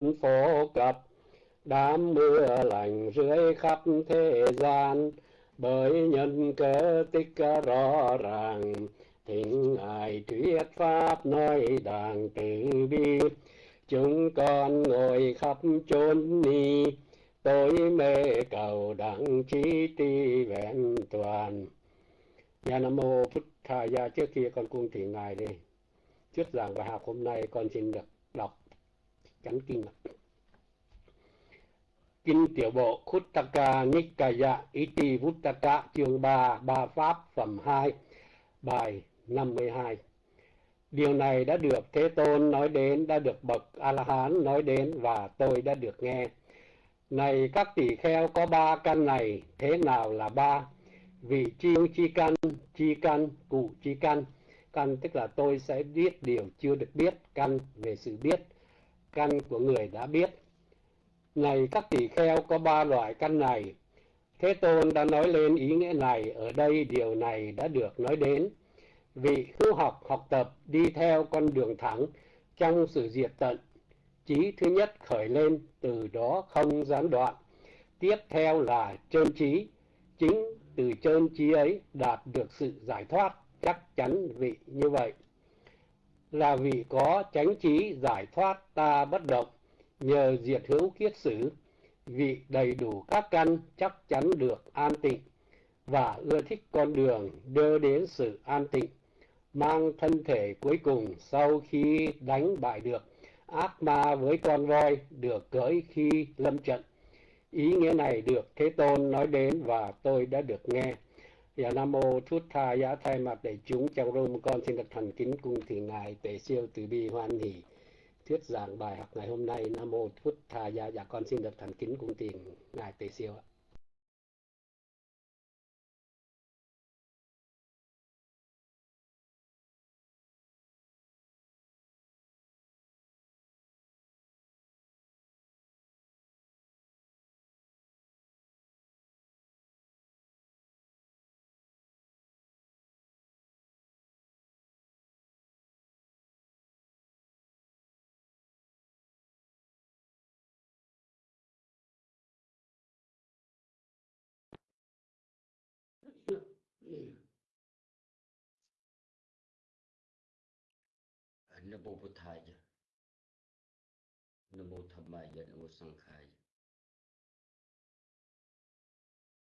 phổ cập, đám mưa lành rưới khắp thế gian. Bởi nhân cơ tích rõ ràng, thỉnh ngài thuyết pháp nói đàng từ bi. Chúng con ngồi khắp chốn ni, tối mê cầu đặng trí ti vẹn toàn. Nhà nam mô phật thà gia dạ trước kia con cung thỉnh ngài đi. Thuyết giảng bài học hôm nay con xin được đọc chánh kinh kinh tiểu bộ Khuttaka Nikaya Iti dạ Vuttaka chương 3 ba pháp phẩm 2 bài 52 Điều này đã được Thế Tôn nói đến, đã được bậc A-la-hán nói đến và tôi đã được nghe. Này các tỷ kheo có ba căn này, thế nào là ba? Vị chi chi căn, chi căn, cụ chi căn. Căn tức là tôi sẽ biết điều chưa được biết, căn về sự biết, căn của người đã biết. Này các tỷ kheo có ba loại căn này. Thế Tôn đã nói lên ý nghĩa này, ở đây điều này đã được nói đến. Vị hữu học học tập đi theo con đường thẳng trong sự diệt tận. Trí thứ nhất khởi lên từ đó không gián đoạn. Tiếp theo là trơn trí chính từ trơn trí ấy đạt được sự giải thoát chắc chắn vị như vậy là vị có chánh trí giải thoát ta bất động, nhờ diệt hữu kiết sử, vị đầy đủ các căn chắc chắn được an tịnh và ưa thích con đường đưa đến sự an tịnh, mang thân thể cuối cùng sau khi đánh bại được ác ma với con voi được cưỡi khi lâm trận. Ý nghĩa này được Thế Tôn nói đến và tôi đã được nghe. Dạ Nam Mô Thút Tha Giá thay mặt đại chúng trong rung con xin được thành kính cung thì Ngài Tề Siêu Từ Bi Hoan Hỷ thuyết giảng bài học ngày hôm nay. Nam Mô Thút Tha Giá dạ con xin được thành kính cung tiền Ngài Tề Siêu ạ. នមោពុទ្ធាយនមោធម្មាយនមោសង្ខាយ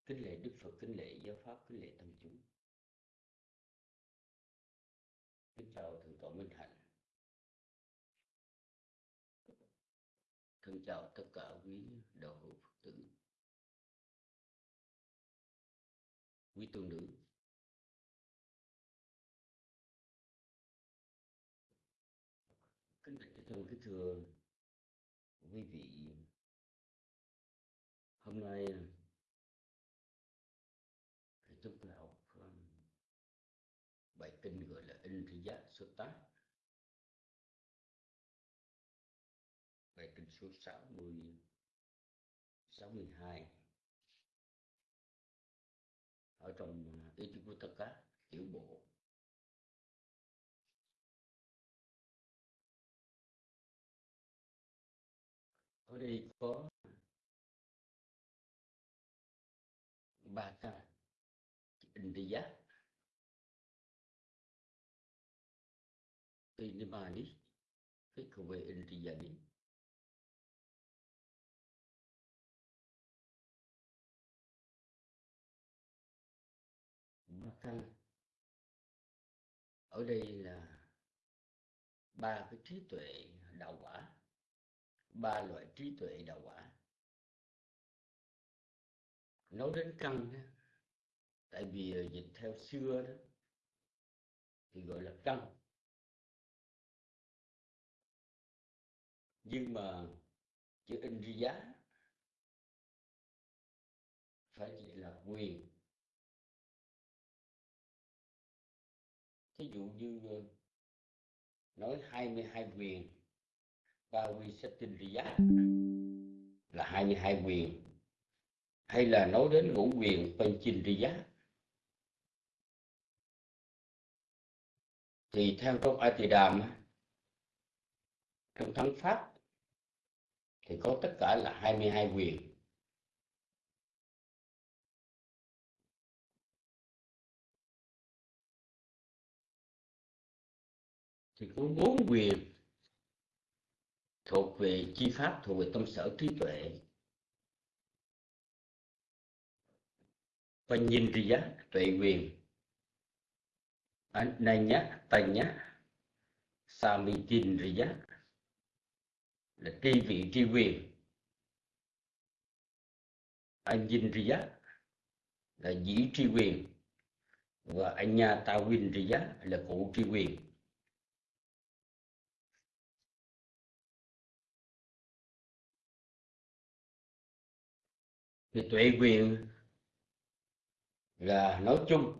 kính lễ Đức Phật, kính lễ giáo pháp, kính lễ tăng chúng. Bài kinh số 60 62 ở trong à, Itivuttaka tiểu bộ. Ở đây có ba ca India Inimani về Indiyani đi căn ở đây là ba cái trí tuệ đạo quả ba loại trí tuệ đạo quả. Nói đến căn đó, tại vì ờ, dịch theo xưa đó thì gọi là căn. Nhưng mà chữ Indriya phải chỉ là quyền. Thí dụ như ờ, nói 22 quyền Pavisatindriya là 22 quyền, hay là nói đến ngũ quyền Panchindriya thì theo trong đàm trong thắng pháp thì có tất cả là 22 quyền. Thì có bốn quyền thuộc về chi pháp, thuộc về tâm sở trí tuệ. Và nhìn thì giá tuệ quyền. Này nhá tay nhá sa mi tin riya là tri vị, tri quyền. Anh dinh giác, là dĩ tri quyền. Và anh nha ta win riya là cụ tri quyền. Thì tuệ quyền là nói chung,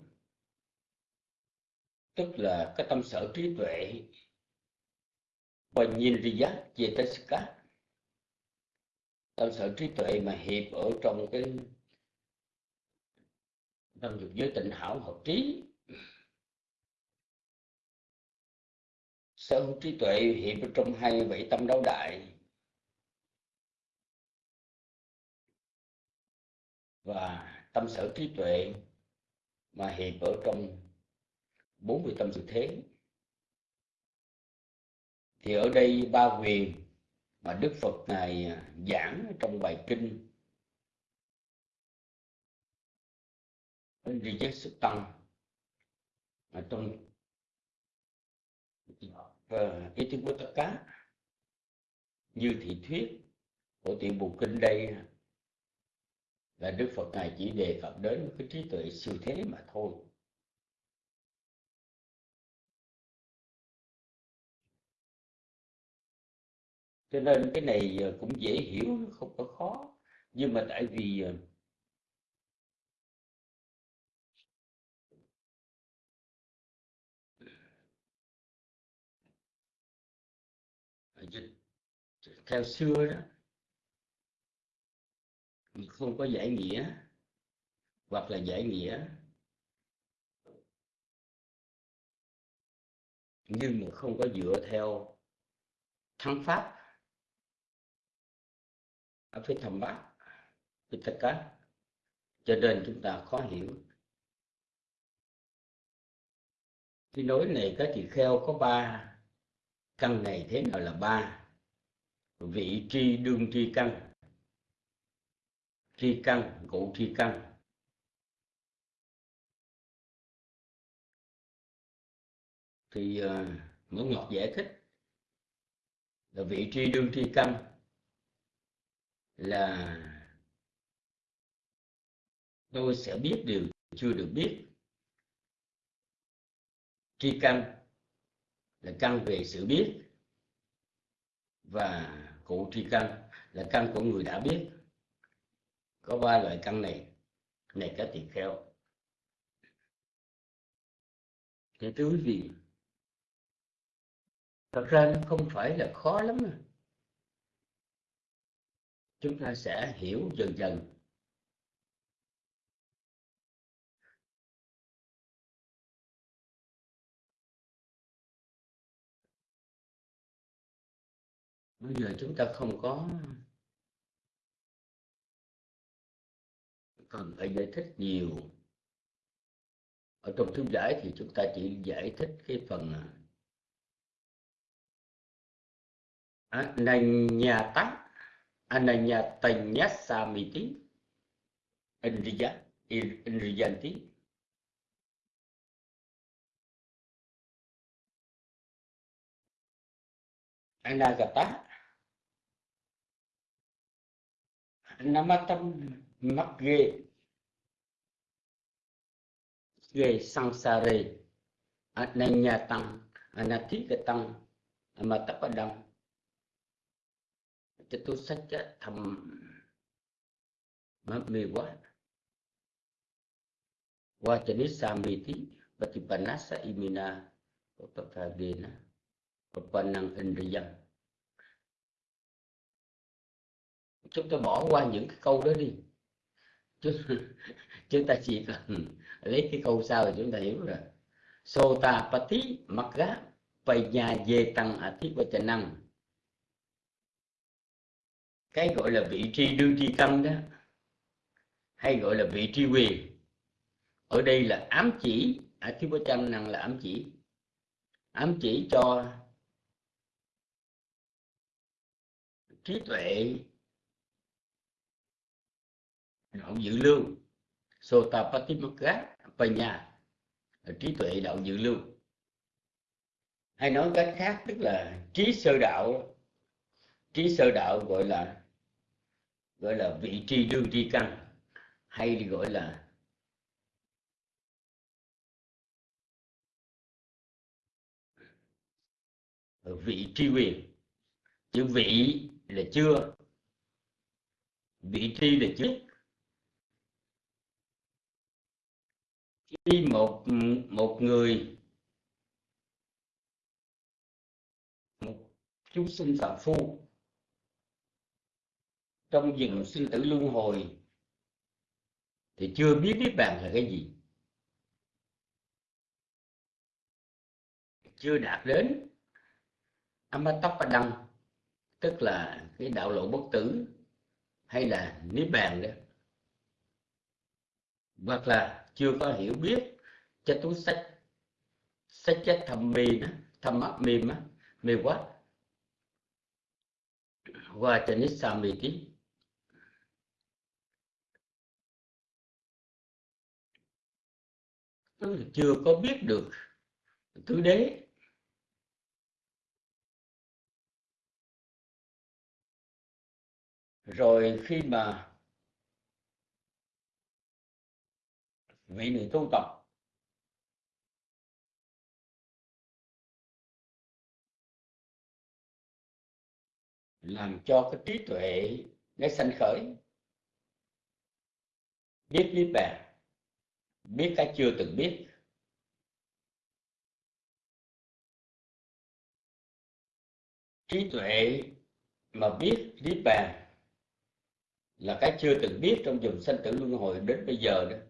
tức là cái tâm sở trí tuệ, và nhìn thì giác về tất tâm sở trí tuệ mà hiệp ở trong cái tâm dục giới tịnh hảo hợp trí. Sở hữu trí tuệ hiện ở trong hai bảy tâm đấu đại. Và tâm sở trí tuệ mà hiện ở trong bốn vị tâm sự thế. Thì ở đây ba quyền mà đức phật ngài giảng trong bài kinh đi giác sức tăng, mà trong ờ, ý thức của tất cả như thị thuyết của tiểu bộ kinh đây là đức phật ngài chỉ đề cập đến cái trí tuệ siêu thế mà thôi. Cho nên cái này ờ, cũng dễ hiểu, không có khó. Nhưng mà tại vì ờ, ờ, theo xưa đó không có giải nghĩa, hoặc là giải nghĩa nhưng mà không có dựa theo thắng pháp. Ở phía thầm bát phía tất cả cho nên chúng ta khó hiểu. Cái nối này các chị kheo có ba, căn này thế nào là ba? Vị tri, đương tri, căn tri căn cụ tri căn thì ờ, uh, Mẫu Ngọc giải thích là vị tri đương tri căn là tôi sẽ biết điều chưa được biết. Tri căn là căn về sự biết và cụ tri căn là căn của người đã biết có ba loại căn này. Này các tỳ kheo. Thì thưa quý vị, thật ra nó không phải là khó lắm à. Chúng ta sẽ hiểu dần dần. Bây giờ chúng ta không có cần phải giải thích nhiều. Ở trong thư giải thì chúng ta chỉ giải thích cái phần à, ananyata ananyatanya samiti indriya indriyanti. Anagata, namatam mắc ghê. Ghê sang sa rê. À, anh nhà tăng à, anh thí cái tăng à, mà tập ở đông cho tôi sách thầm. Mất mê quá. Quá cho nên sa mê tí và thì bản nát sa imina của bậc thầy bên của bản năng indriyam chúng ta bỏ qua những cái câu đó đi chúng, chúng ta chỉ cần lấy cái câu sau thì chúng ta hiểu rồi. Sota Pati Magga Panya Ye Tăng Ati năng cái gọi là vị trí đương tri tâm đó hay gọi là vị trí quyền. Ở đây là ám chỉ ở thiếu chân năng là ám chỉ. Ám chỉ cho trí tuệ đạo dự lưu. Sotapattimagga Panya trí tuệ đạo dự lưu. Hay nói cách khác, tức là trí sơ đạo. Trí sơ đạo gọi là gọi là vị tri đương tri căn, hay gọi là vị tri quyền. Chữ vị là chưa, vị tri là trước khi một một người, một chúng sinh phạm phu trong rừng sinh tử luân hồi thì chưa biết biết bàn là cái gì. Chưa đạt đến Amatapadang, tức là cái đạo lộ bất tử hay là niết bàn đó. Hoặc là chưa có hiểu biết, cho túi sách sách chết thầm mì đó thầm mắt mềm á mê quá. Qua cho nít xà mì tí chưa có biết được tứ đế rồi khi mà vị này tu tập. Làm cho cái trí tuệ nó sanh khởi. Biết lý bàn. Biết cái chưa từng biết. Trí tuệ mà biết lý bàn là cái chưa từng biết trong dòng sanh tử luân hồi đến bây giờ đó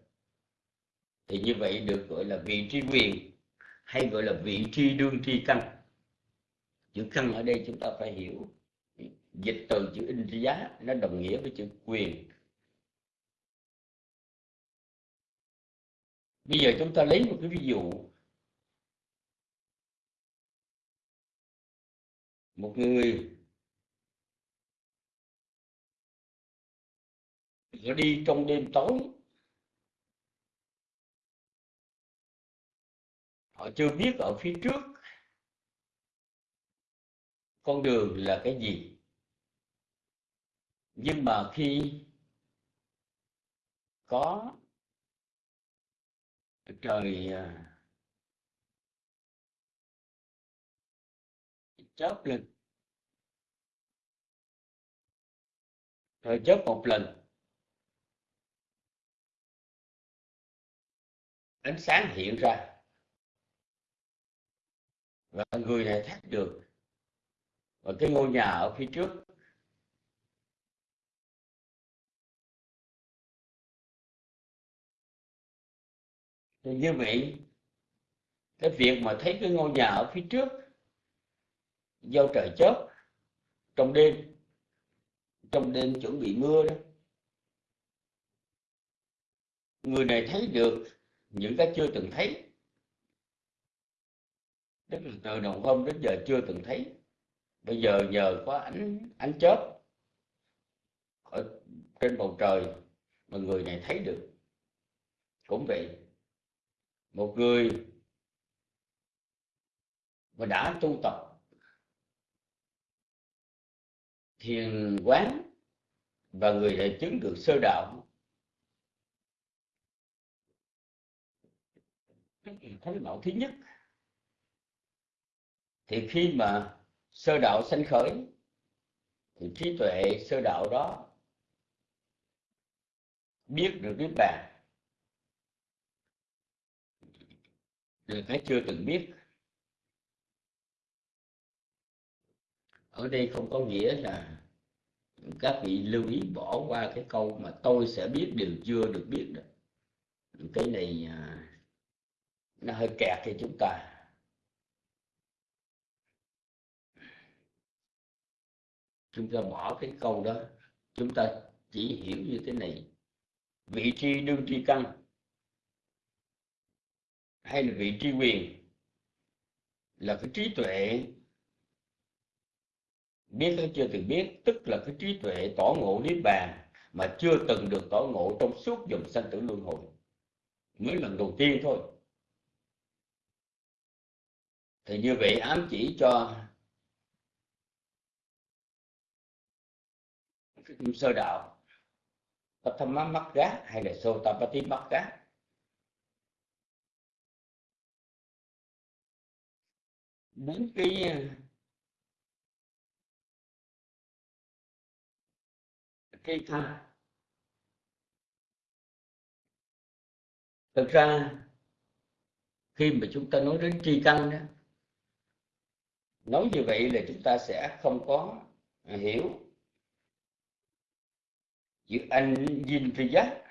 thì như vậy được gọi là vị trí quyền, hay gọi là vị trí đương tri căn. Chữ căn ở đây chúng ta phải hiểu. Dịch từ chữ in giá, nó đồng nghĩa với chữ quyền. Bây giờ chúng ta lấy một cái ví dụ. Một người đi trong đêm tối họ chưa biết ở phía trước. Con đường là cái gì? Nhưng mà khi có trời à, chớp lên trời chớp một lần, ánh sáng hiện ra và người này thắt được. Và cái ngôi nhà ở phía trước. Thì như vậy cái việc mà thấy cái ngôi nhà ở phía trước, do trời chớp, trong đêm trong đêm chuẩn bị mưa đó, người này thấy được những cái chưa từng thấy tức là từ đầu hôm đến giờ chưa từng thấy. Bây giờ nhờ có ánh ánh chớp ở trên bầu trời mà người này thấy được. Cũng vậy, một người mà đã tu tập thiền quán và người này chứng được sơ đạo thấy đạo thứ nhất thì khi mà sơ đạo sanh khởi, thì trí tuệ sơ đạo đó biết được niết bàn. Là cái chưa từng biết. Ở đây không có nghĩa là các vị lưu ý bỏ qua cái câu mà tôi sẽ biết điều chưa được biết đó. Cái này à, nó hơi kẹt cho chúng ta. Chúng ta bỏ cái câu đó, chúng ta chỉ hiểu như thế này. Vị tri đương tri căn hay là vị tri quyền là cái trí tuệ. Biết hay chưa từng biết, tức là cái trí tuệ tỏ ngộ niết bàn mà chưa từng được tỏ ngộ trong suốt dòng sanh tử luân hồi. Mới lần đầu tiên thôi. Thì như vậy ám chỉ cho cái sơ đạo. Patama Magga hay là Sotapati Magga đến cái cái thân thực ra, khi mà chúng ta nói đến tri căn đó, nói như vậy là chúng ta sẽ không có hiểu chữ anh dinh tri giác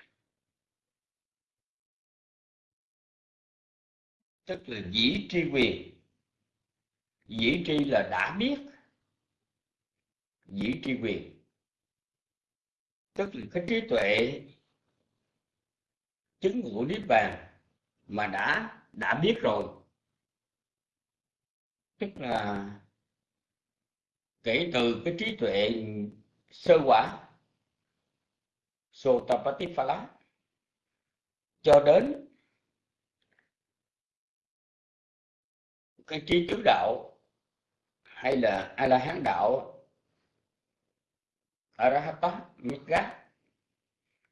tức là dĩ tri quyền. Dĩ tri là đã biết. Dĩ tri quyền. Tức là cái trí tuệ chứng ngũ niết bàn mà đã đã biết rồi. Tức là kể từ cái trí tuệ sơ quả. Sotapatiphala cho đến cái trí tứ đạo hay là a la hán đạo arahata mitgat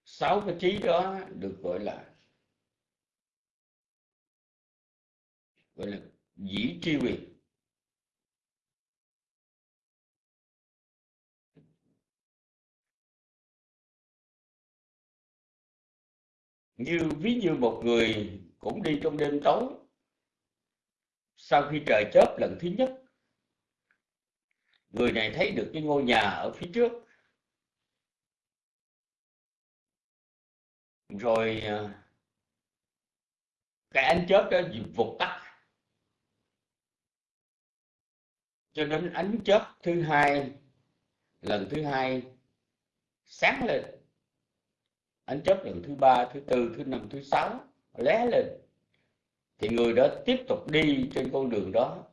sáu cái trí đó được gọi là gọi là dĩ tri quyền. Như ví như một người cũng đi trong đêm tối, sau khi trời chớp lần thứ nhất, người này thấy được cái ngôi nhà ở phía trước. Rồi à, cái ánh chớp đó vụt tắt. Cho đến ánh chớp thứ hai, lần thứ hai sáng lên ánh chớp lần thứ ba thứ tư thứ năm thứ sáu lé lên. Thì người đó tiếp tục đi trên con đường đó.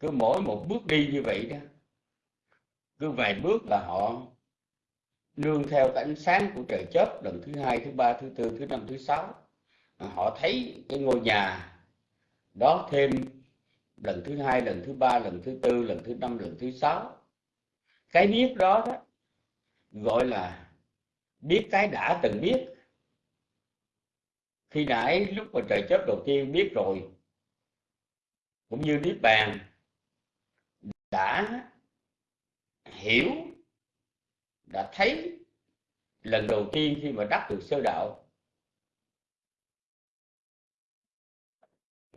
Cứ mỗi một bước đi như vậy đó cứ vài bước là họ nương theo cái ánh sáng của trời chớp lần thứ hai thứ ba thứ tư thứ năm thứ sáu. Họ thấy cái ngôi nhà đó thêm lần thứ hai lần thứ ba lần thứ tư lần thứ năm lần thứ sáu. Cái biết đó, đó gọi là biết cái đã từng biết. Khi nãy lúc mà trời chớp đầu tiên biết rồi, cũng như niết bàn, đã hiểu, đã thấy lần đầu tiên khi mà đắc được sơ đạo.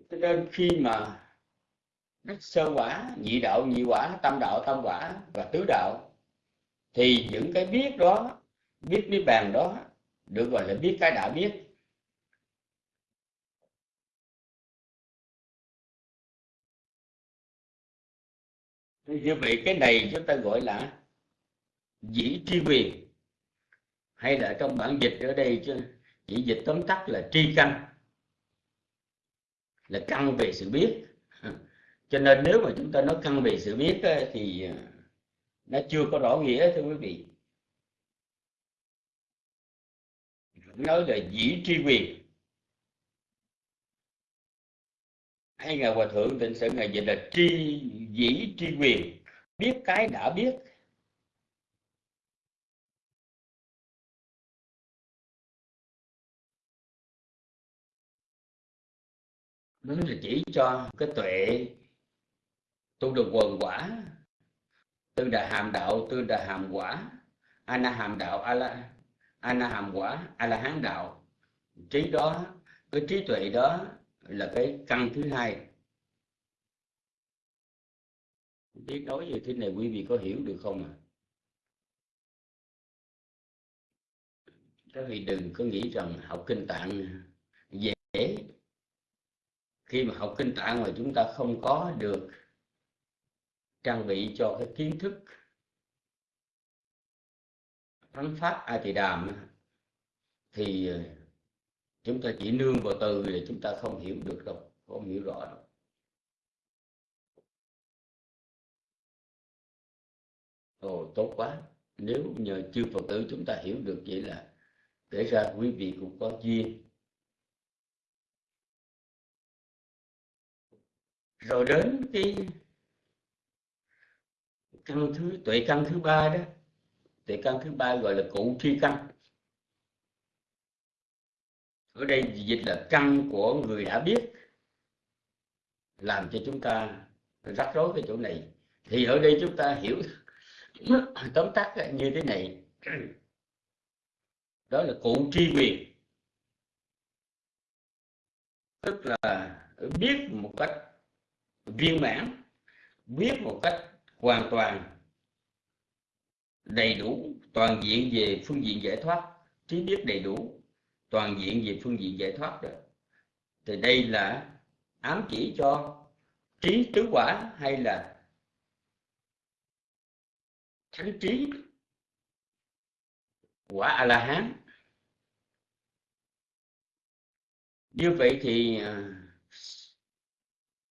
Cho nên khi mà đắc sơ quả, nhị đạo, nhị quả, tam đạo, tam quả và tứ đạo, thì những cái biết đó biết biết bàn đó, được gọi là biết cái đã biết. Như vậy cái này chúng ta gọi là dĩ tri quyền. Hay là trong bản dịch ở đây chứ chỉ dịch tóm tắt là tri căn. Là căn về sự biết. Cho nên nếu mà chúng ta nói căn về sự biết thì à, nó chưa có rõ nghĩa, thưa quý vị. Nói là dĩ tri quyền. Hay ngài hòa thượng tịnh sự ngài dịch là tri, dĩ tri quyền. Biết cái đã biết. Đó là chỉ cho cái tuệ tu được quần quả. Tư đà hàm đạo, tư đà hàm quả ana hàm đạo, a ana hàm quả a la hán đạo. Trí đó, cái trí tuệ đó là cái căn thứ hai. Biết nói về thế này quý vị có hiểu được không ạ? À? các vị đừng có nghĩ rằng học kinh tạng dễ. Khi mà học kinh tạng mà chúng ta không có được trang bị cho cái kiến thức thắng pháp a tỳ đàm thì ờ, chúng ta chỉ nương vào từ thì chúng ta không hiểu được đâu, không hiểu rõ đâu. Ồ, tốt quá. Nếu nhờ chư phật tử chúng ta hiểu được vậy là kể ra quý vị cũng có duyên. Rồi đến cái căn thứ, tuệ căn thứ ba đó thì căn thứ ba gọi là cụ tri căn. Ở đây dịch là căn của người đã biết, làm cho chúng ta rắc rối cái chỗ này. Thì ở đây chúng ta hiểu tóm tắt như thế này. Đó là cụ tri quyền tức là biết một cách viên mãn, biết một cách hoàn toàn đầy đủ, toàn diện về phương diện giải thoát, trí biết đầy đủ, toàn diện về phương diện giải thoát đó thì đây là ám chỉ cho trí tứ quả hay là thánh trí quả a la hán như vậy thì à,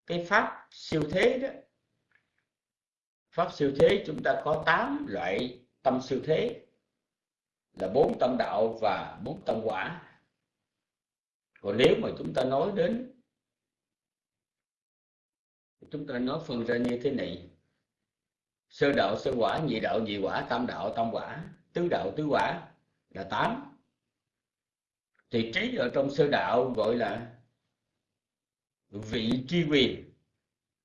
cái pháp siêu thế đó, pháp siêu thế chúng ta có 8 loại tâm siêu thế là bốn tâm đạo và bốn tâm quả. Còn nếu mà chúng ta nói đến, chúng ta nói phân ra như thế này, sơ đạo, sơ quả, nhị đạo, nhị quả, tam đạo, tam quả, tứ đạo, tứ quả là tám. Thì trí ở trong sơ đạo gọi là vị tri quyền,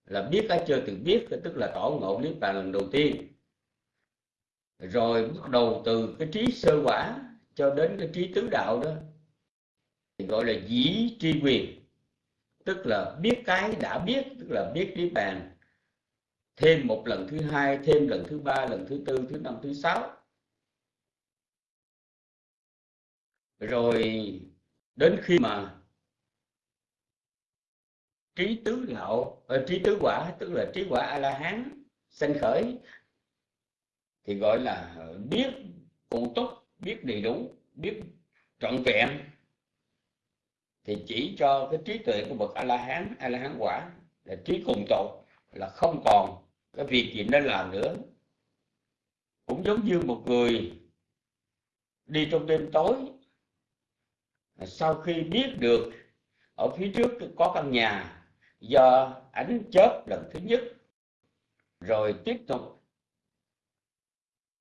là biết cái chưa từng biết, tức là tỏ ngộ niết bàn lần đầu tiên rồi bắt đầu từ cái trí sơ quả cho đến cái trí tứ đạo đó, thì gọi là dĩ tri quyền. Tức là biết cái đã biết, tức là biết niết bàn. Thêm một lần thứ hai, thêm lần thứ ba, lần thứ tư, thứ năm, thứ sáu. Rồi đến khi mà trí tứ đạo ờ, trí tứ quả, tức là trí quả a la hán sanh khởi thì gọi là biết cụ túc, biết đầy đủ, biết trọn vẹn. Thì chỉ cho cái trí tuệ của bậc a la hán a la hán quả là trí cùng tột là không còn cái việc gì nên làm nữa. Cũng giống như một người đi trong đêm tối, sau khi biết được ở phía trước có căn nhà do ánh chớp lần thứ nhất, rồi tiếp tục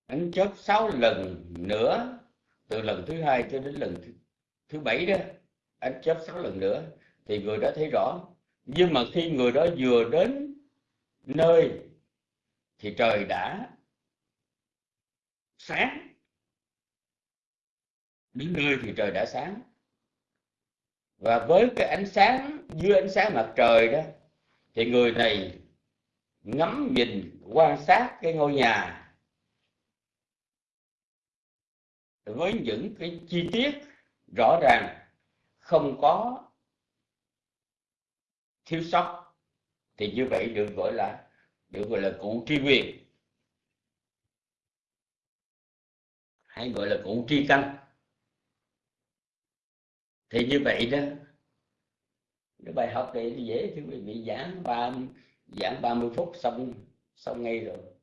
ánh chớp sáu lần nữa từ lần thứ hai cho đến lần thứ, thứ bảy đó ánh chớp sáu lần nữa thì người đó thấy rõ. Nhưng mà khi người đó vừa đến nơi thì trời đã sáng. Đến nơi thì trời đã sáng. Và với cái ánh sáng dưới ánh sáng mặt trời đó thì người này ngắm nhìn quan sát cái ngôi nhà. Với những cái chi tiết rõ ràng, không có thiếu sót, thì như vậy được gọi là, được gọi là cụ tri quyền. Hay gọi là cụ tri căn. Thì như vậy đó, cái bài học này dễ thì quý vị, giảng ba, giảng 30 phút xong xong ngay rồi.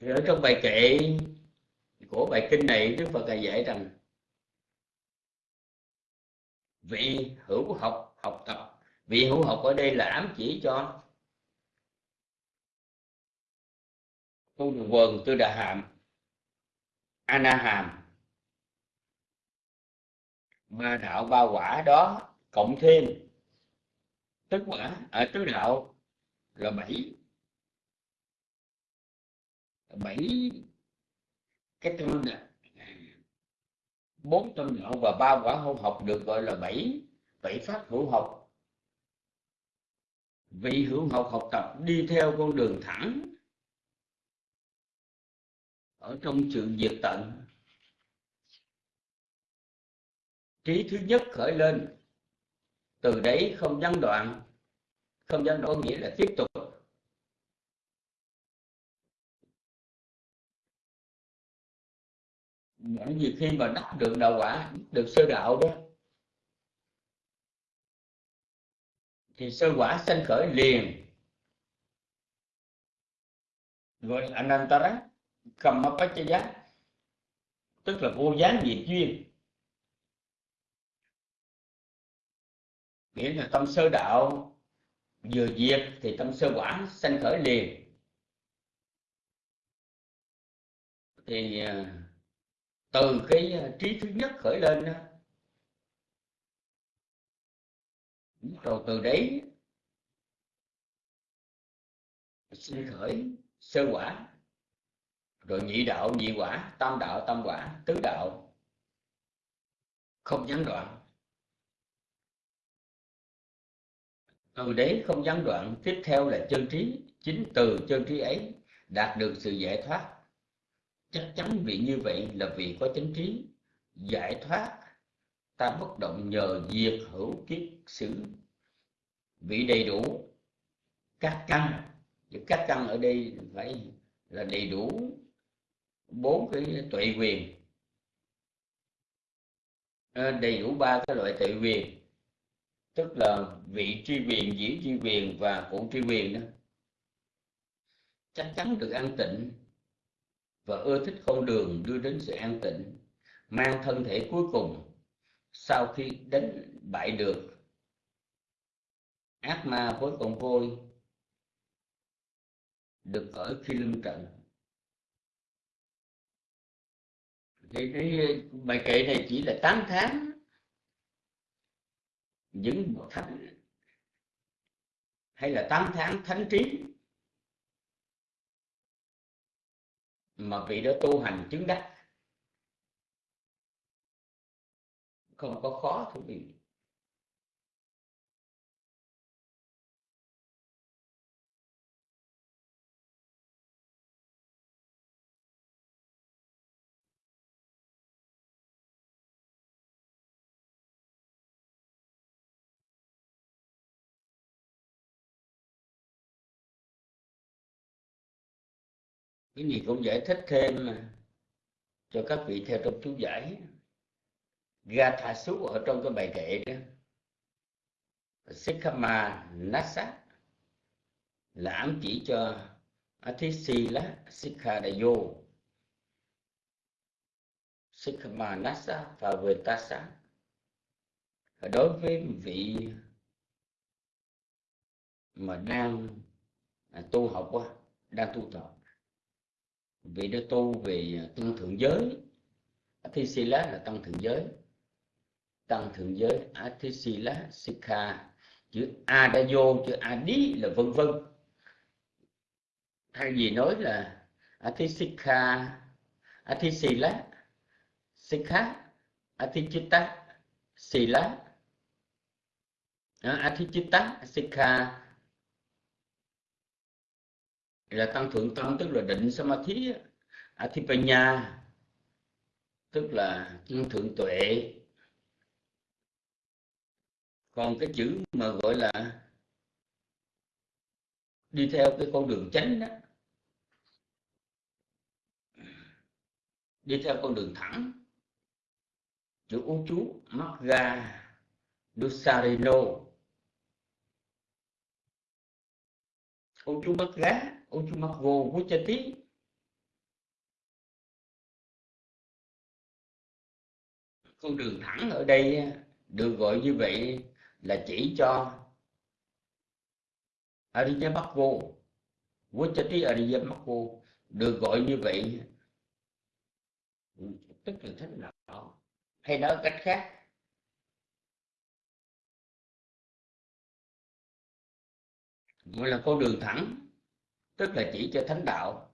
Thì ở trong bài kệ của bài kinh này, Đức Phật là dạy rằng, vị hữu học học tập, vị hữu học ở đây là ám chỉ cho tu đường quần tư đà hàm ana hàm ba đạo, ba quả đó cộng thêm. Tức quả, ở tứ đạo là bảy bảy cái tâm bốn tâm nhỏ và ba quả hôn học được gọi là bảy bảy pháp hữu học. Vị hữu học học tập đi theo con đường thẳng. Ở trong sự diệt tận. Trí thứ nhất khởi lên. Từ đấy không gián đoạn. Không gián đoạn nghĩa là tiếp tục. Bởi vì khi mà đắc được đạo quả, được sơ đạo đó, thì sơ quả sanh khởi liền. Gọi là anantara kamapachaya tức là vô gián diệt duyên. Nghĩa là tâm sơ đạo vừa diệt thì tâm sơ quả sanh khởi liền. Thì à, từ cái ờ, trí thứ nhất khởi lên đó rồi từ đấy, sinh khởi sơ quả, rồi nhị đạo, nhị quả, tam đạo, tam quả, tứ đạo, không gián đoạn. Từ đấy không gián đoạn, tiếp theo là chân trí, chính từ chân trí ấy đạt được sự giải thoát chắc chắn vị như vậy là vị có chánh trí giải thoát. Ta bất động nhờ diệt hữu kiết sử vị đầy đủ các căn. Các căn ở đây phải là đầy đủ bốn cái tuệ quyền. À, đầy đủ ba cái loại tuệ quyền. Tức là vị tri quyền dĩ tri quyền và cụ tri quyền đó. Chắc chắn được an tịnh và ưa thích con đường đưa đến sự an tịnh, mang thân thể cuối cùng sau khi đánh bại được ác ma với con vôi được ở khi lưng trận. Thì cái bài kệ này chỉ là 8 tháng. Những bậc thánh hay là 8 tháng thánh trí mà vị đó tu hành chứng đắc. Không có khó thú vị. Cái gì cũng giải thích thêm mà. Cho các vị theo trong chú giải. Gatha Sú ở trong cái bài kệ đó. Sikhama Nasa. Là ám chỉ cho Athisila Sikhadayo Sikhama Nasa và Vetasa đối với vị mà đang à, tu học đang tu tập vị đó tu về à, tăng thượng giới. Athisila là tăng thượng giới. Tăng thượng giới, Athisila, Sikha, chữ A đã vô chữ A đi là vân vân. Thay vì nói là Athisikha, Athisila, Sikha Athichitta Sila. À, Athichitta Sikha là tăng thượng tâm, tức là định samadhi Athipanya tức là tăng thượng tuệ. Còn cái chữ mà gọi là đi theo cái con đường chánh đó, đi theo con đường thẳng, chữ ú chú Magga Dusarino ú chú Magga Uchumakvo tí. Con đường thẳng ở đây được gọi như vậy là chỉ cho Ariya Bakvo Vuchati Ariya Bakvo được gọi như vậy. Tức là thế nào hay nói cách khác. Gọi là con đường thẳng tức là chỉ cho thánh đạo.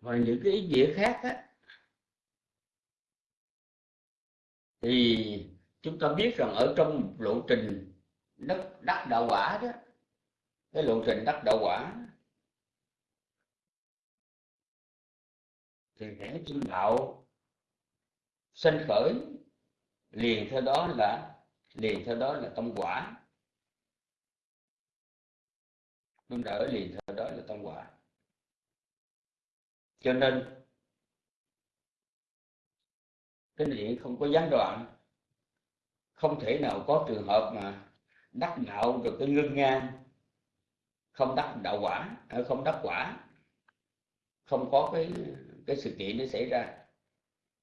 Và những cái ý nghĩa khác á thì chúng ta biết rằng ở trong lộ trình đất đắc đạo quả đó, cái lộ trình đắc đạo quả, thì kẻ chứng đạo sinh khởi liền theo đó là, liền theo đó là tâm quả. Tâm đỡ liền theo đó là tâm quả. Cho nên cái này không có gián đoạn. Không thể nào có trường hợp mà đắc đạo được cái ngưng ngang. Không đắc đạo quả à, không đắc quả. Không có cái cái sự kiện nó xảy ra.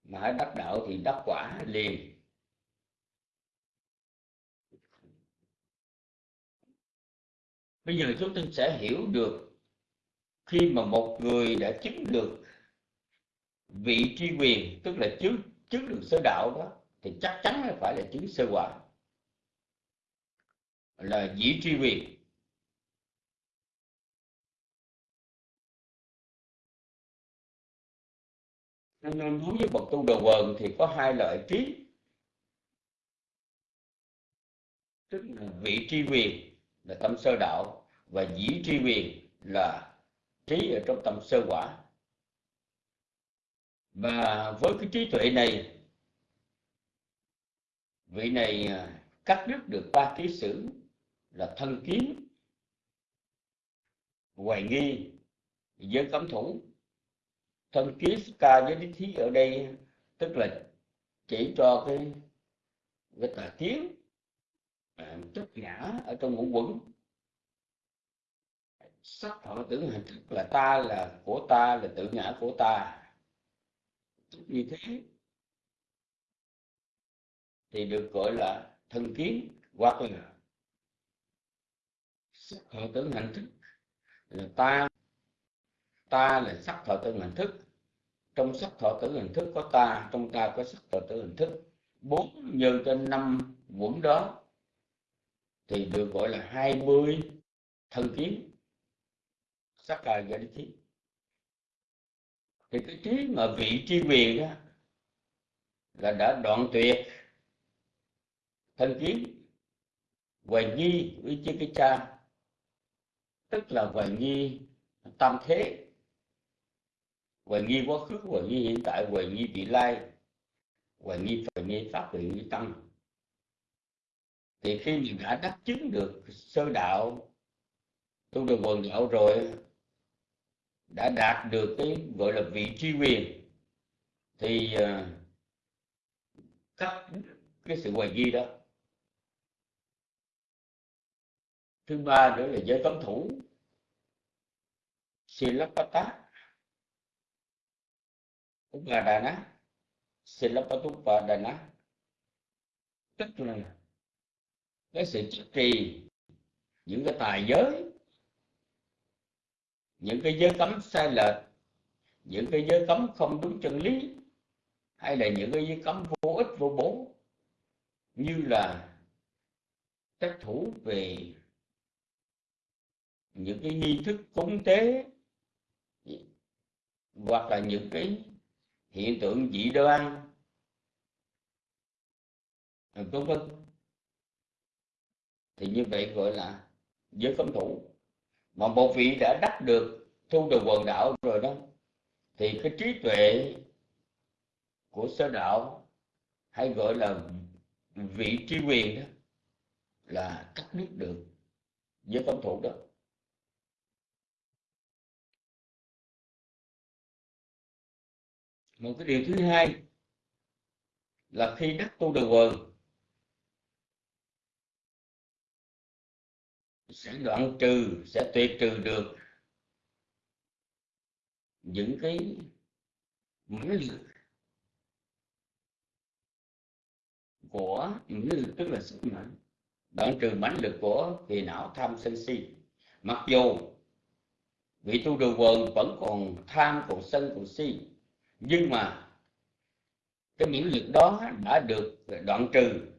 Mà hãy đắc đạo thì đắc quả liền. Bây giờ chúng ta sẽ hiểu được khi mà một người đã chứng được vị tri quyền, tức là chứng chứng được sơ đạo đó, thì chắc chắn là phải là chứng sơ quả là dĩ tri quyền. Nên đối với bậc tu đầu quần thì có hai loại trí. Tức là vị tri quyền là tâm sơ đạo và dĩ tri quyền là trí ở trong tâm sơ quả và với cái trí tuệ này vị này à, cắt đứt được ba ký sử là thân kiến hoài nghi giới cấm thủ. Thân kiến ca với lý thí ở đây tức là chỉ cho cái cái tà kiến à, ngã ở trong ngũ quẩn. Sắc thọ tưởng hành thức là ta là của ta là tự ngã của ta như thế. Thì được gọi là thân kiến hoặc là sắc thọ tưởng hành thức. Là ta ta là sắc thọ tưởng hành thức. Trong sắc thọ tưởng hình thức có ta, trong ta có sắc thọ tưởng hình thức. Bốn nhân trên năm quẩn đó thì được gọi là hai mươi thân kiến. Sắc cài ga kiến thì cái trí mà vị tri quyền đó là đã đoạn tuyệt. Thân kiến hoài nghi với chiếc cái cha tức là hoài nghi tam thế. Hoài nghi quá khứ, hoài nghi hiện tại, hoài nghi vị lai. Hoài nghi phải nghi pháp, hoài nghi tăng. Thì khi mình đã đắc chứng được sơ đạo, tu được quần đạo rồi đã đạt được cái gọi là vị trí quyền thì uh, cắt cái sự hoài nghi đó. Thứ ba nữa là giới cấm thủ silapata upadana silapatupadana tức là cái sự chất trì những cái tài giới những cái giới cấm sai lệch, những cái giới cấm không đúng chân lý, hay là những cái giới cấm vô ích, vô bổ, như là trách thủ về những cái nghi thức cúng tế, hoặc là những cái hiện tượng dị đoan, vân vân. Thì như vậy gọi là giới cấm thủ mà một vị đã đắc được, thu được quần đạo rồi đó, thì cái trí tuệ của sơ đạo hay gọi là vị trí quyền đó là cắt đứt được với công thủ đó. Một cái điều thứ hai là khi đắc tu được quần sẽ đoạn trừ, sẽ tuyệt trừ được những cái mãnh lực của mãnh lực, tức là sức mạnh, đoạn trừ mãnh lực của kỳ não tham sân si. Mặc dù vị tu đồ quần vẫn còn tham, còn sân, còn si, nhưng mà cái mãnh lực đó đã được đoạn trừ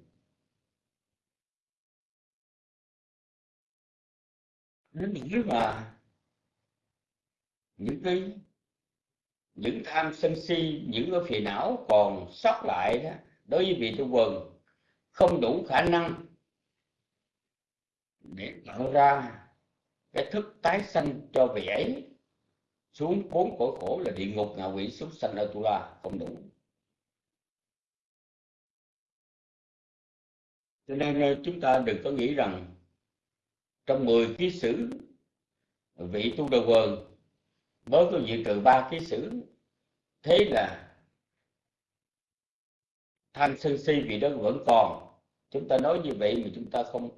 đến nỗi mà những cái, những tham sân si, những cái phiền não còn sót lại đó, đối với vị tu quần, không đủ khả năng để tạo ra cái thức tái sanh cho vị ấy. Xuống bốn cõi khổ là địa ngục, ngạ quỷ súc sanh ở tu la, không đủ. Cho nên ờ, chúng ta đừng có nghĩ rằng trong 10 ký sử vị tu đầu quần, mới có dự trừ ba ký sử. Thế là tham sân si vị đó vẫn còn. Chúng ta nói như vậy mà chúng ta không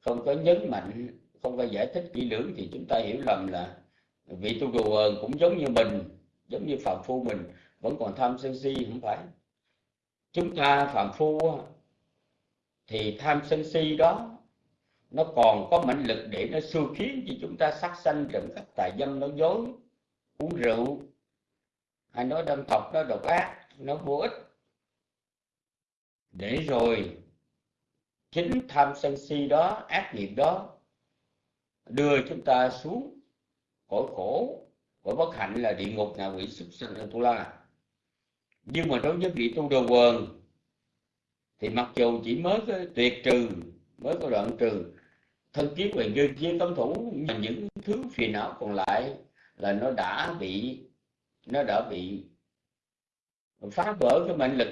không có nhấn mạnh, không có giải thích kỹ lưỡng thì chúng ta hiểu lầm là vị tu đồ quần cũng giống như mình, giống như phạm phu mình, vẫn còn tham sân si, không phải. Chúng ta phạm phu thì tham sân si đó nó còn có mãnh lực để nó xua khiến cho chúng ta sát sanh trộm cắp tài dâm nói dối, uống rượu. Hay nói đâm thọc nó độc ác nó vô ích. Để rồi, chính tham sân si đó, ác nghiệp đó, đưa chúng ta xuống cõi khổ. Cõi bất hạnh là địa ngục ngạ quỷ súc sanh tu la. Nhưng mà đối với vị tu đồ quần, thì mặc dù chỉ mới có tuyệt trừ, mới có đoạn trừ thân kiến và dư chia tâm thủ và những thứ phiền não còn lại là nó đã bị nó đã bị phá vỡ cái mệnh lực.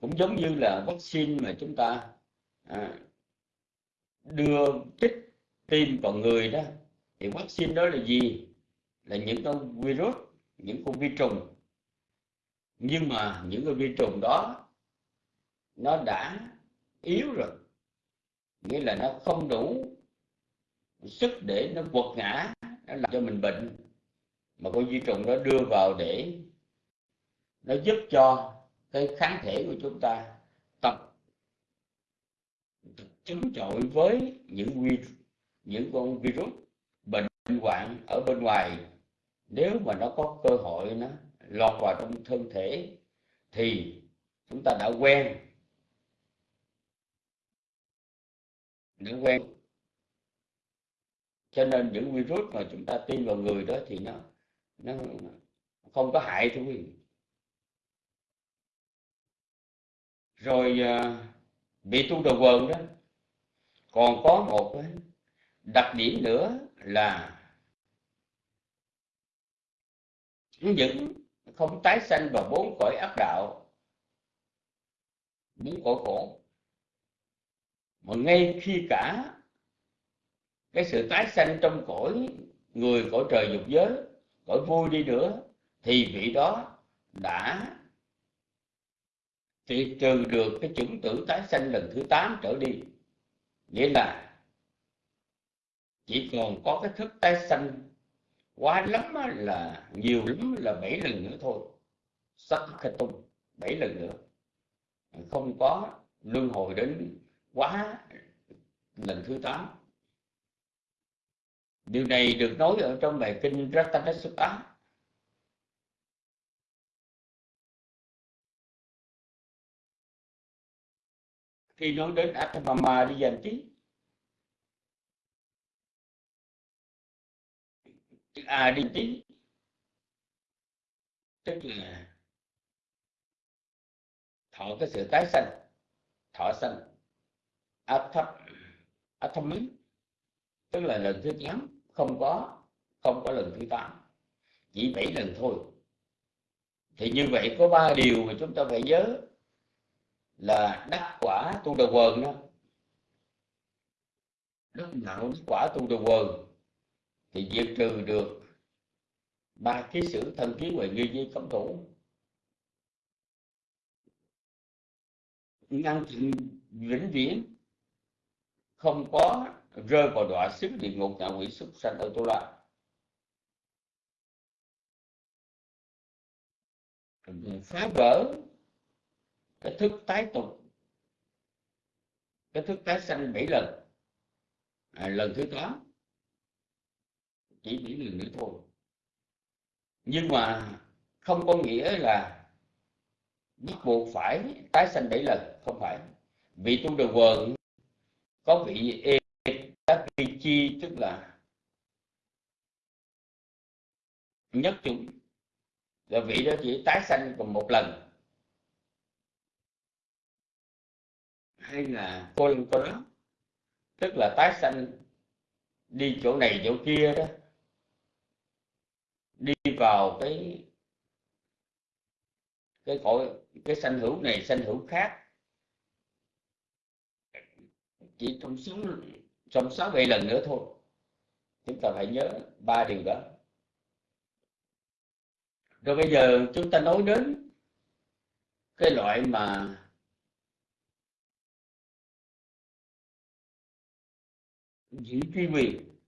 Cũng giống như là vaccine mà chúng ta à, đưa chích tim vào người đó. Thì vaccine đó là gì? Là những con virus những con vi trùng. Nhưng mà những con vi trùng đó nó đã yếu rồi. Nghĩa là nó không đủ sức để nó quật ngã, nó làm cho mình bệnh. Mà con vi trùng đó đưa vào để nó giúp cho cái kháng thể của chúng ta tập chống chọi với những vi, những con virus bệnh hoạn ở bên ngoài. Nếu mà nó có cơ hội nó lọt vào trong thân thể thì chúng ta đã quen. Đã quen cho nên những virus mà chúng ta tiêm vào người đó thì nó nó không có hại thưa quý vị. Rồi à, bị tu đầu quần đó, còn có một đặc điểm nữa là những không tái sanh vào bốn cõi ác đạo, bốn cõi khổ. Mà ngay khi cả cái sự tái sanh trong cõi người, cõi trời dục giới, cõi vui đi nữa, thì vị đó đã thì trừ được cái chủng tử tái sanh lần thứ 8 trở đi. Nghĩa là chỉ còn có cái thức tái sanh quá lắm là nhiều lắm là bảy lần nữa thôi. Sắc khai tung bảy lần nữa. Không có luân hồi đến quá lần thứ 8 điều này được nói ở trong bài kinh Ratanasutta khi nói đến Atmama đi dành trí chữ A đi trí, tức là thọ cái sự tái sanh thọ sanh atham athamis tức là lần thứ tám, không có không có lần thứ tám. Chỉ bảy lần thôi. Thì như vậy có ba điều mà chúng ta phải nhớ là đắc quả tu đầu quần đó. Đắc đạo đắc quả tu đầu quần thì diệt trừ được ba ký sử thân kiến huệ nghi di cấm thủ. Ngăn chặn vĩnh viễn không có rơi vào đọa xứ địa ngục ngạ quỷ súc sanh ở tu la. Phá vỡ cái thức tái tục cái thức tái sanh bảy lần. À, lần thứ tám chỉ bảy lần nữa thôi. Nhưng mà không có nghĩa là bắt buộc phải tái sanh bảy lần không phải. Vị tu đầu quần có vị chi tức là nhất chúng. Là vị đó chỉ tái sanh còn một lần. Hay là cô lần có đó tức là tái sanh đi chỗ này chỗ kia đó, đi vào cái cái cõi, cái sanh hữu này, sanh hữu khác. Chỉ trong sống trong sáu bảy lần nữa thôi. Chúng ta phải nhớ ba điều đó. Rồi bây giờ chúng ta nói đến cái loại mà dĩ truy quyền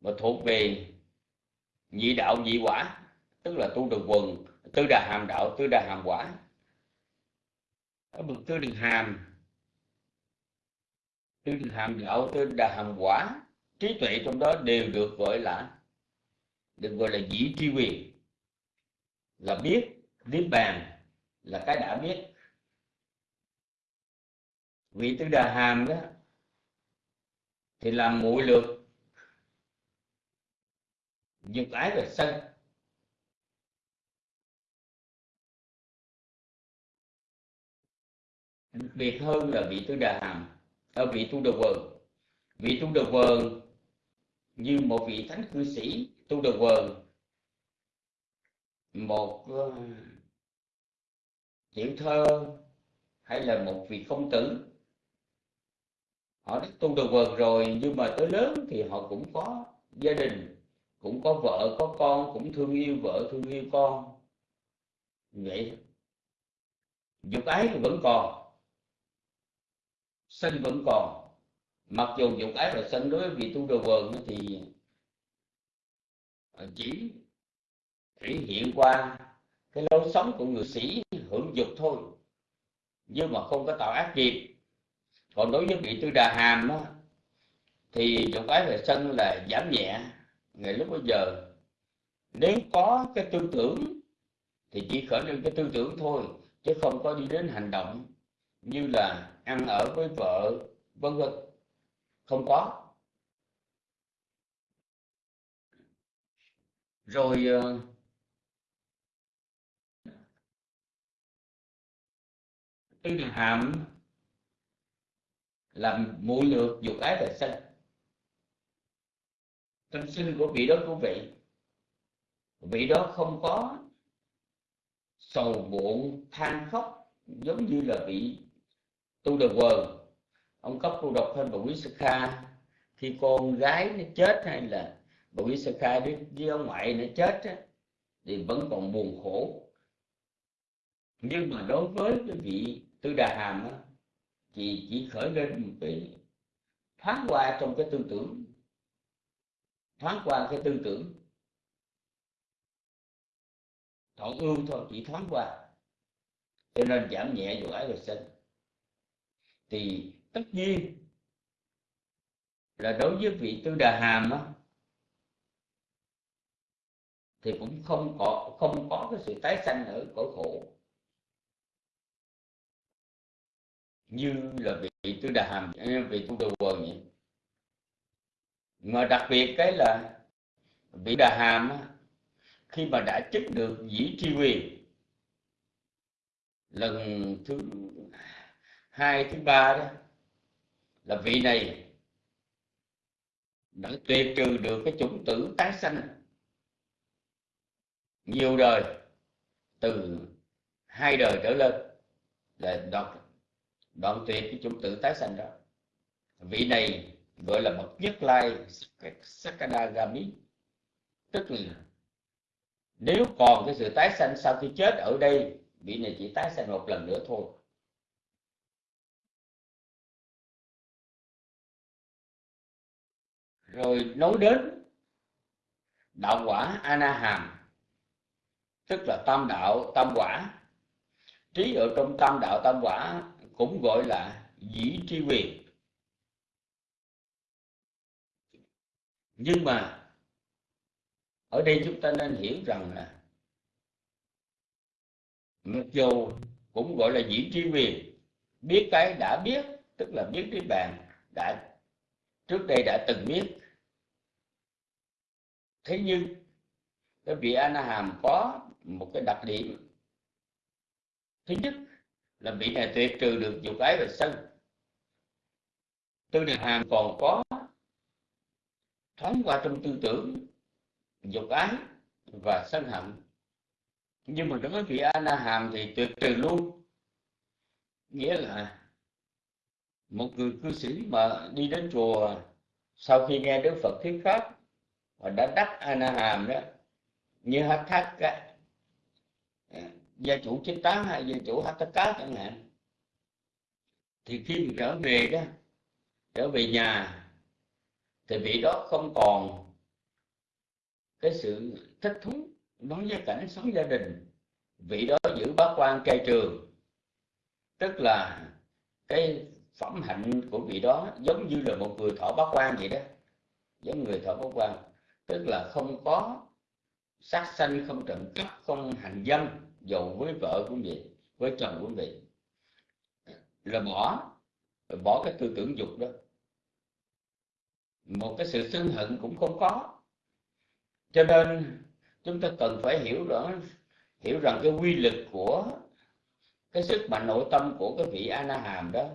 mà thuộc về nhị đạo nhị quả, tức là tu được quần tư đà hàm đạo tư đà hàm quả. Ở bậc tư đà hàm tư hàm đạo tư đà hàm quả trí tuệ trong đó đều được gọi là, được gọi là dĩ tri quyền. Là biết, niết bàn, là cái đã biết. Vị tư đà hàm đó, thì làm muội lược. Dục ái về sân. Đặc biệt hơn là vị tư đà hàm ở vị tu đầu quần vị tu đầu quần như một vị thánh cư sĩ tu đầu quần một uh, tiểu thơ hay là một vị công tử. Họ đã tu đầu quần rồi nhưng mà tới lớn thì họ cũng có gia đình cũng có vợ có con cũng thương yêu vợ thương yêu con. Vậy dục ái vẫn còn sân vẫn còn. Mặc dù dục ái và sân đối với vị tu đồ vườn thì chỉ thể hiện qua cái lối sống của người sĩ hưởng dục thôi. Nhưng mà không có tạo ác nghiệp. Còn đối với vị tư đà hàm đó, thì dục ái về sân là giảm nhẹ. Ngày lúc bây giờ nếu có cái tư tưởng thì chỉ khởi lên cái tư tưởng thôi chứ không có đi đến hành động như là ăn ở với vợ vân vân. Không có. Rồi uh, tư đường hàm làm mũi lược dục ái và sinh tâm sinh của vị đó của vị. Vị đó không có sầu muộn than khóc giống như là vị tu được quờ ông cấp cô độc hơn bà quý sư kha. Khi con gái nó chết hay là bà quý sư kha với ông ngoại nó chết á, thì vẫn còn buồn khổ. Nhưng mà đối với cái vị tư đà hàm á, thì chỉ khởi lên một cái thoáng qua trong cái tư tưởng. Thoáng qua cái tư tưởng. Thọ ưu thôi chỉ thoáng qua. Cho nên giảm nhẹ dù ái và sinh thì tất nhiên là đối với vị tư đà hàm á, thì cũng không có không có cái sự tái sanh ở cõi khổ. Như là vị tư đà hàm vị tu đà quần vậy. Mà đặc biệt cái là vị đà hàm á, khi mà đã chức được dĩ tri quyền lần thứ hai thứ ba đó là vị này đã tuyệt trừ được cái chủng tử tái sanh nhiều đời từ hai đời trở lên là đoạn, đoạn tuyệt cái chủng tử tái sanh đó. Vị này gọi là bậc nhất lai Sakadagami tức là nếu còn cái sự tái sanh sau khi chết ở đây vị này chỉ tái sanh một lần nữa thôi. Rồi nói đến đạo quả anaham, tức là tam đạo tam quả. Trí ở trong tam đạo tam quả cũng gọi là dĩ tri quyền. Nhưng mà ở đây chúng ta nên hiểu rằng là mặc dù cũng gọi là dĩ tri quyền. Biết cái đã biết, tức là biết cái bàn đã, trước đây đã từng biết thế nhưng, cái vị ana hàm có một cái đặc điểm. Thứ nhất là vị này tuyệt trừ được dục ái và sân. Tư đề hàm còn có thoáng qua trong tư tưởng dục ái và sân hận. Nhưng mà đối với vị ana hàm thì tuyệt trừ luôn. Nghĩa là một người cư sĩ mà đi đến chùa, sau khi nghe đức phật thuyết pháp và đã đắc a hàm đó, như hát thác à, gia chủ chín tá hay gia chủ hát cá chẳng hạn. Thì khi mình trở về đó, trở về nhà, thì vị đó không còn cái sự thích thú đối với cảnh sống gia đình. Vị đó giữ bá quan cai trường. Tức là cái phẩm hạnh của vị đó giống như là một người thọ bá quan vậy đó. Giống người thọ bá quan tức là không có sát sanh, không trộm cắp, không hành dâm dầu với vợ của vị với chồng của vị là bỏ bỏ cái tư tưởng dục đó. Một cái sự sân hận cũng không có. Cho nên chúng ta cần phải hiểu rõ, hiểu rằng cái quy lực của cái sức mạnh nội tâm của cái vị a hàm đó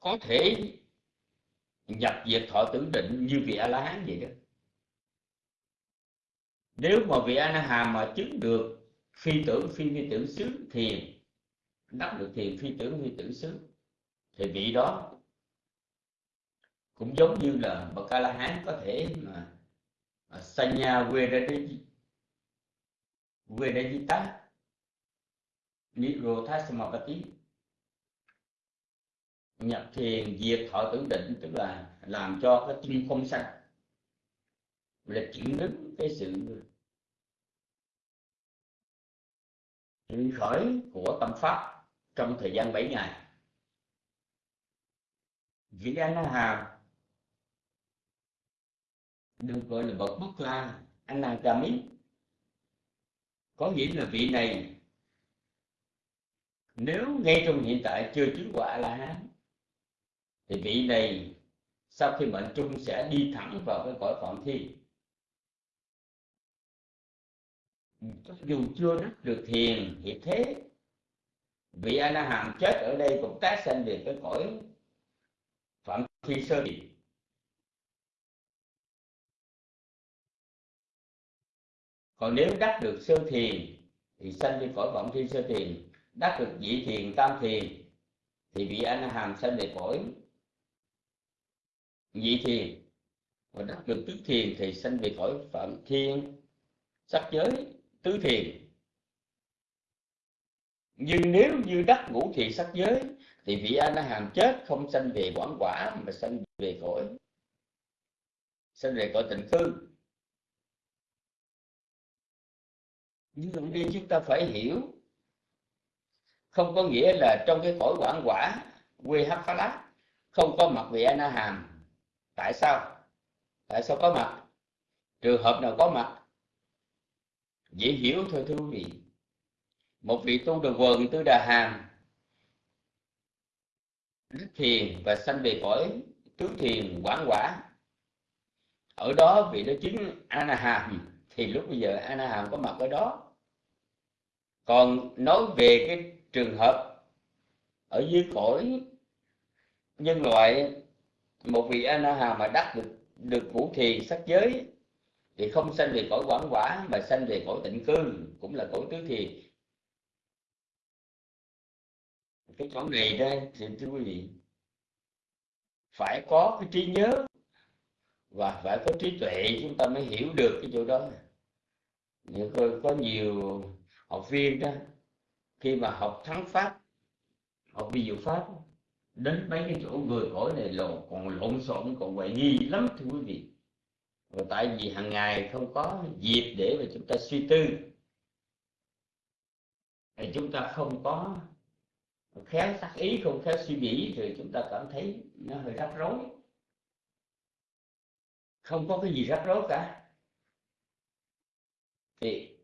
có thể nhập diệt thọ tưởng định như vị a la hán vậy đó. Nếu mà vị a na hàm mà chứng được phi tưởng, phi phi tưởng xứ thiền, đắc được thiền, phi tưởng phi tưởng xứ, thì vị đó cũng giống như là bậc a la hán có thể mà sanya vedajita nirodha samapati nhập thiền diệt thọ tưởng định, tức là làm cho cái tâm không sanh. Là chuyển đứng cái sự chuyển khởi của tâm pháp trong thời gian 7 ngày. Vị anh hàm được gọi là bậc bất la anagami có nghĩa là vị này, nếu ngay trong hiện tại chưa chứng quả là hán thì vị này sau khi mệnh trung sẽ đi thẳng vào cái cõi phạm thi. Dù chưa đắc được thiền hiệp thế. Vị a la hàm chết ở đây cũng tái sanh về cái cõi phạm thi sơ địa còn nếu đắc được sơ thiền thì sanh đi cõi vọng thiên sơ thiền, đắc được vị thiền tam thiền thì vị a la hàm sanh về cõi vị thiền và đắc được tứ thiền thì sanh về khỏi phạm thiên, sắc giới tứ thiền. Nhưng nếu như đắc ngũ thiền sắc giới, thì vị a la hàm chết không sanh về quảng quả, mà sanh về cõi, sanh về cõi tịnh cư. Nhưng ở đi chúng ta phải hiểu, không có nghĩa là trong cái cõi quảng quả, quê hấp phá lá không có mặt vị a na hàm tại sao? Tại sao có mặt? Trường hợp nào có mặt? Dễ hiểu thôi, thưa quý vị. Một vị tu đường quần tư đà hàm đức thiền và sanh về cõi tứ thiền quảng quả. Ở đó vị đó chứng a hàm thì lúc bây giờ a hàm có mặt ở đó. Còn nói về cái trường hợp ở dưới cõi nhân loại một vị a na hàm mà đắc được được ngũ thiền sắc giới, thì không sanh về cõi quảng quả, mà sanh về cõi tịnh cư, cũng là cõi tứ thiền. Cái chỗ này đây thì thưa quý vị, phải có cái trí nhớ và phải có trí tuệ, chúng ta mới hiểu được cái chỗ đó. Nhưng có nhiều học viên đó, khi mà học thắng pháp, học ví diệu pháp đến mấy cái chỗ người cõi này lộn còn lộn xộn, còn hoài nghi lắm, thưa quý vị. Và tại vì hàng ngày không có dịp để mà chúng ta suy tư. Thì chúng ta không có khéo sắc ý, không khéo suy nghĩ, thì chúng ta cảm thấy nó hơi rắc rối. Không có cái gì rắc rối cả. Thì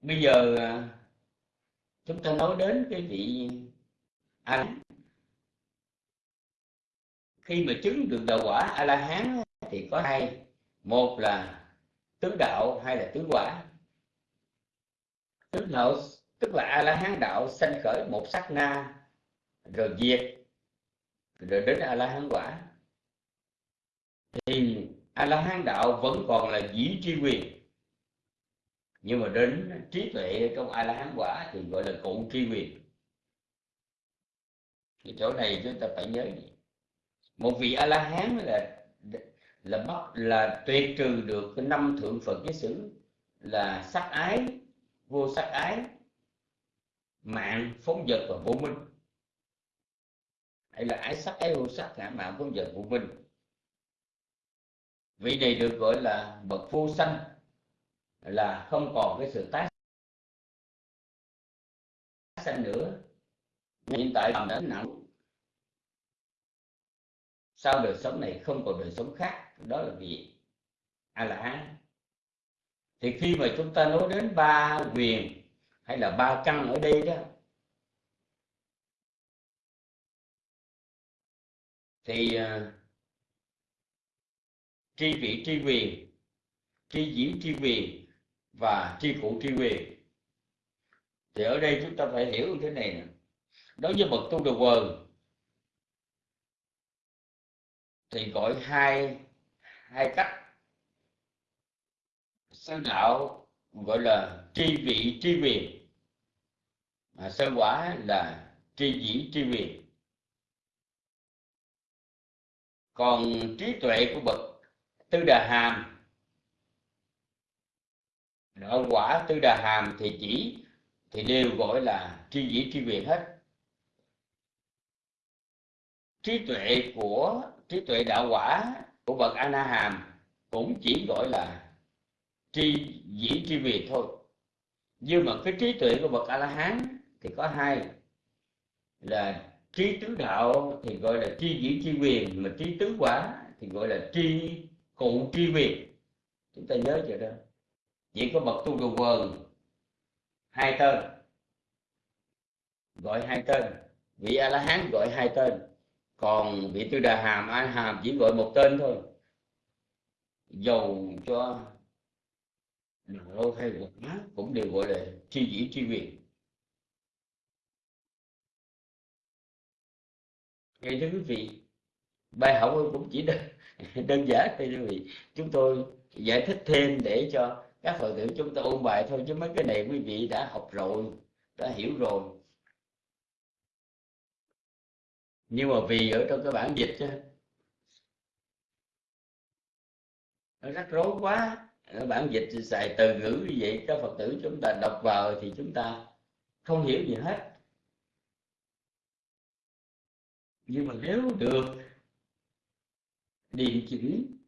bây giờ à, chúng ta nói đến cái vị anh khi mà chứng được đạo quả a la hán thì có hai. Một là tứ đạo hay là tứ quả. Tứ đạo, tức là a la hán đạo sanh khởi một sát na, rồi diệt, rồi đến a la hán quả. Thì a la hán đạo vẫn còn là dĩ tri quyền. Nhưng mà đến trí tuệ trong a la hán quả thì gọi là cụ tri quyền. Cái chỗ này chúng ta phải nhớ một vị a la hán là là bắt là tuyệt trừ được cái năm thượng phật giới xứ là sắc ái, vô sắc ái, mạng, phóng vật và vô minh. Hay là ái sắc, ái vô sắc, ngã mạng, phóng vật vô minh. Vị này được gọi là bậc vô sanh, là không còn cái sự tái sanh nữa. Hiện tại làm đã nặng sau đời sống này không còn đời sống khác? Đó là vị a la hán thì khi mà chúng ta nói đến ba quyền hay là ba căn ở đây đó thì uh, tri vị tri quyền tri dĩ tri quyền và tri cụ tri quyền. Thì ở đây chúng ta phải hiểu như thế này nè. Đối với bậc tu đồ quần thì gọi hai hai cách. Sơ đạo gọi là tri vị, tri quyền mà sơ quả là tri dĩ tri quyền còn trí tuệ của bậc tư đà hàm đoạn quả tư đà hàm thì chỉ, thì đều gọi là tri dĩ tri quyền hết. Trí tuệ của trí tuệ đạo quả của bậc a hàm cũng chỉ gọi là tri dĩ tri quyền thôi. Nhưng mà cái trí tuệ của bậc a la hán thì có hai, là trí tứ đạo thì gọi là tri dĩ tri quyền mà trí tứ quả thì gọi là tri cụ tri quyền chúng ta nhớ chưa đó? Chỉ có bậc tu đồ quần hai tên, gọi hai tên. Vị a la hán gọi hai tên còn vị tư đà hàm a hàm chỉ gọi một tên thôi. Dầu cho lâu hay quật mát cũng đều gọi là tri dĩ tri quyền nghe thưa quý vị bài học cũng chỉ đơn, đơn giản thôi quý vị. Chúng tôi giải thích thêm để cho các phật tử chúng ta ôn bài thôi chứ mấy cái này quý vị đã học rồi đã hiểu rồi. Nhưng mà vì ở trong cái bản dịch chứ nó rắc rối quá. Bản dịch xài từ ngữ như vậy các phật tử chúng ta đọc vào thì chúng ta không hiểu gì hết. Nhưng mà nếu được điều chỉnh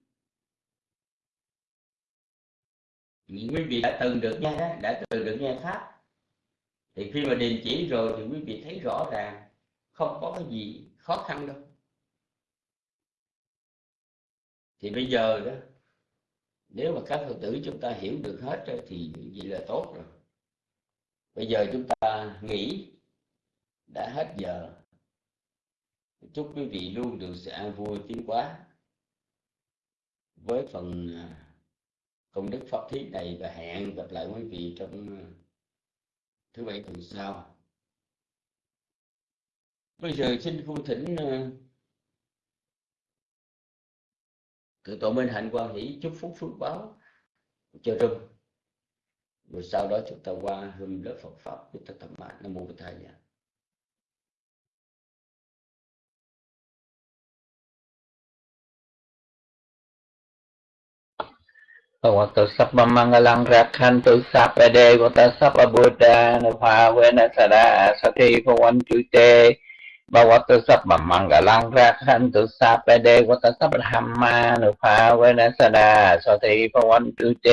quý vị đã từng được nghe, đã từng được nghe pháp. Thì khi mà điền chỉ rồi thì quý vị thấy rõ ràng không có cái gì khó khăn đâu. Thì bây giờ đó nếu mà các phật tử chúng ta hiểu được hết thì vậy là tốt rồi. Bây giờ chúng ta nghỉ, đã hết giờ. Chúc quý vị luôn được sự an vui tiến quá với phần à, công đức pháp thí này và hẹn gặp lại quý vị trong à, thứ bảy tuần sau bây giờ xin cung thỉnh à, ờ, tổ minh hạnh quan hỷ chúc phúc phước báo cho rung rồi sau đó chúng ta qua hương lớp Phật pháp chúng ta tập mạng nam mô Bổn Thầy Bhagavato Sabba Mangalang Rakhantu Sabba Devata Sabba Buddha Nupavena Sada Sati Bhavantu Te บวตสัพมังกะลังราคันตุสัพเปเดวตสัพธรรมานุภาเวนัสดาสติภวันตุเต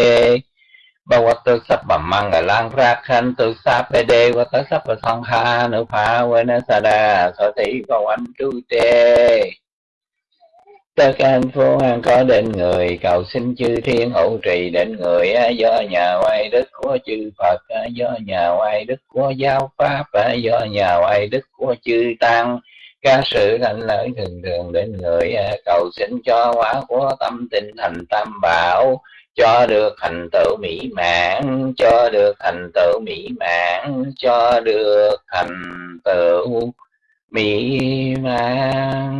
บวตสัพมังกะลังราคันตุสัพเปเดวตสัพสังฆานุภาเวนัสดาสติภวันตุเต Tất an có đến người, cầu xin chư thiên hộ trì đến người do nhà oai đức của chư phật do nhà oai đức của giáo pháp do nhà oai đức của chư tăng. Ca sự thành lợi thường thường đến người cầu xin cho hóa của tâm tinh thành tam bảo, cho được thành tựu mỹ mãn, cho được thành tựu mỹ mãn, cho được thành tựu mỹ mãn.